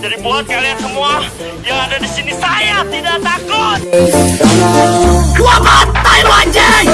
Jadi buat kalian semua yang ada di sini saya tidak takut. Gua bantai lu anjing.